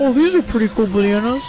Oh, these are pretty cool bananas.